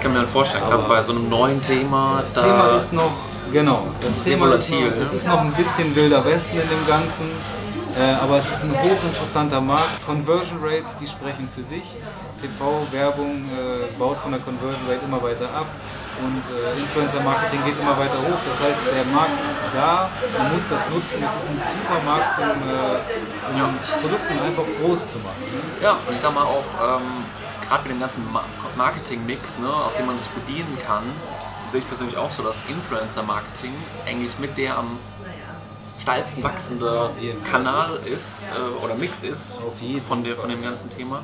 ich kann mir vorstellen, gerade bei so einem neuen Thema, das da Thema ist noch, genau, das Thema ist noch, volatil, es ne? ist noch ein bisschen wilder Westen in dem Ganzen, äh, aber es ist ein hochinteressanter Markt. Conversion Rates, die sprechen für sich. TV-Werbung äh, baut von der Conversion Rate immer weiter ab und äh, Influencer-Marketing geht immer weiter hoch. Das heißt, der Markt ist da, man muss das nutzen. Es ist ein super Markt, zum, äh, um Produkten einfach groß zu machen. Ne? Ja, und ich sag mal auch, ähm, gerade mit dem ganzen Ma Marketing-Mix, ne, aus dem man sich bedienen kann, sehe ich persönlich auch so, dass Influencer-Marketing eigentlich mit der am steilsten wachsende. Kanal ist äh, oder Mix ist von, der, von dem ganzen Thema.